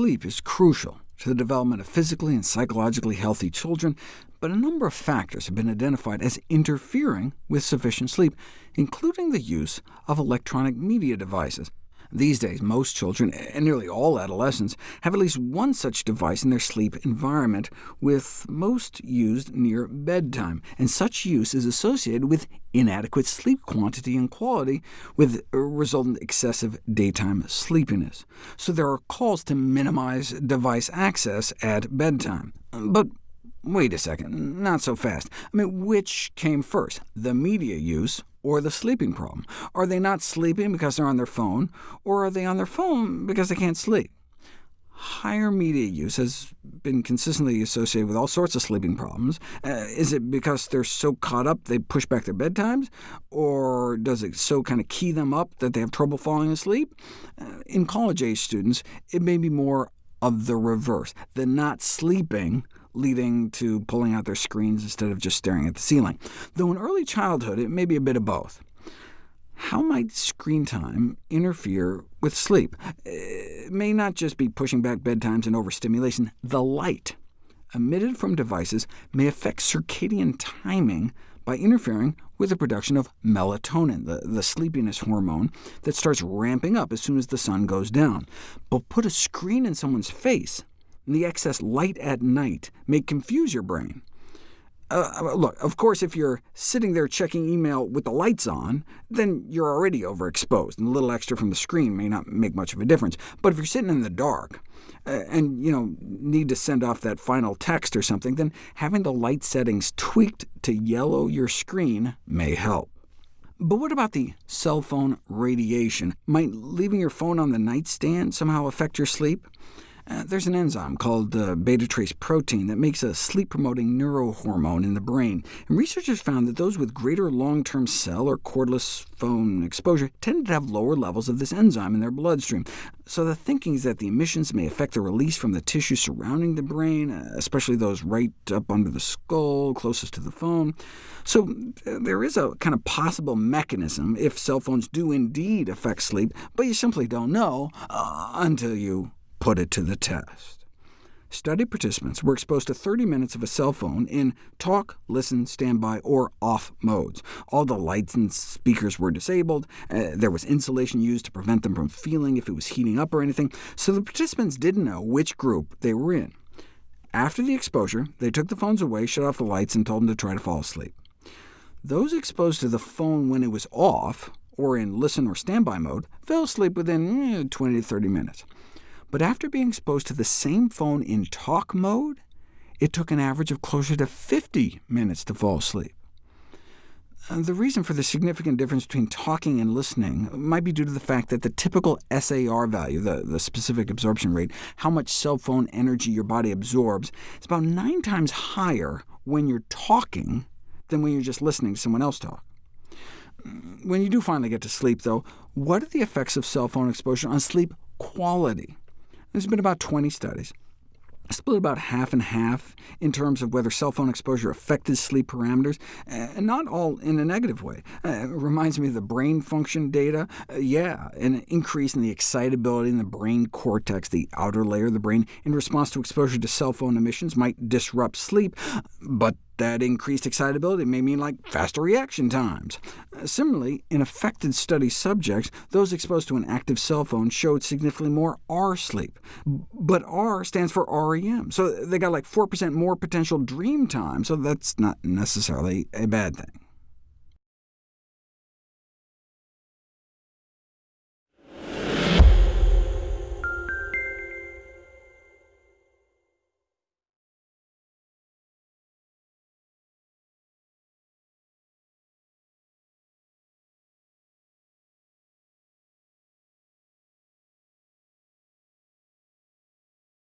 Sleep is crucial to the development of physically and psychologically healthy children, but a number of factors have been identified as interfering with sufficient sleep, including the use of electronic media devices. These days, most children, and nearly all adolescents, have at least one such device in their sleep environment, with most used near bedtime, and such use is associated with inadequate sleep quantity and quality, with resultant excessive daytime sleepiness. So there are calls to minimize device access at bedtime. But wait a second, not so fast. I mean, which came first, the media use or the sleeping problem? Are they not sleeping because they're on their phone, or are they on their phone because they can't sleep? Higher media use has been consistently associated with all sorts of sleeping problems. Uh, is it because they're so caught up they push back their bedtimes? Or does it so kind of key them up that they have trouble falling asleep? Uh, in college-age students, it may be more of the reverse, the not sleeping leading to pulling out their screens instead of just staring at the ceiling. Though in early childhood, it may be a bit of both. How might screen time interfere with sleep? It may not just be pushing back bedtimes and overstimulation. The light emitted from devices may affect circadian timing by interfering with the production of melatonin, the, the sleepiness hormone that starts ramping up as soon as the sun goes down. But put a screen in someone's face, and the excess light at night may confuse your brain. Uh, uh, look, of course, if you're sitting there checking email with the lights on, then you're already overexposed, and a little extra from the screen may not make much of a difference. But if you're sitting in the dark, uh, and you know need to send off that final text or something, then having the light settings tweaked to yellow your screen may help. But what about the cell phone radiation? Might leaving your phone on the nightstand somehow affect your sleep? Uh, there's an enzyme called uh, beta-trace protein that makes a sleep-promoting neurohormone in the brain, and researchers found that those with greater long-term cell or cordless phone exposure tended to have lower levels of this enzyme in their bloodstream. So the thinking is that the emissions may affect the release from the tissue surrounding the brain, uh, especially those right up under the skull, closest to the phone. So uh, there is a kind of possible mechanism if cell phones do indeed affect sleep, but you simply don't know until you put it to the test. Study participants were exposed to 30 minutes of a cell phone in talk, listen, standby, or off modes. All the lights and speakers were disabled. Uh, there was insulation used to prevent them from feeling if it was heating up or anything, so the participants didn't know which group they were in. After the exposure, they took the phones away, shut off the lights, and told them to try to fall asleep. Those exposed to the phone when it was off, or in listen or standby mode, fell asleep within eh, 20 to 30 minutes. But after being exposed to the same phone in talk mode, it took an average of closer to 50 minutes to fall asleep. Uh, the reason for the significant difference between talking and listening might be due to the fact that the typical SAR value, the, the specific absorption rate, how much cell phone energy your body absorbs, is about nine times higher when you're talking than when you're just listening to someone else talk. When you do finally get to sleep, though, what are the effects of cell phone exposure on sleep quality? There's been about 20 studies, split about half and half in terms of whether cell phone exposure affected sleep parameters, and not all in a negative way. Uh, it reminds me of the brain function data. Uh, yeah, an increase in the excitability in the brain cortex, the outer layer of the brain, in response to exposure to cell phone emissions might disrupt sleep, but that increased excitability may mean like faster reaction times. Similarly, in affected study subjects, those exposed to an active cell phone showed significantly more R sleep. But R stands for REM, so they got like 4% more potential dream time, so that's not necessarily a bad thing.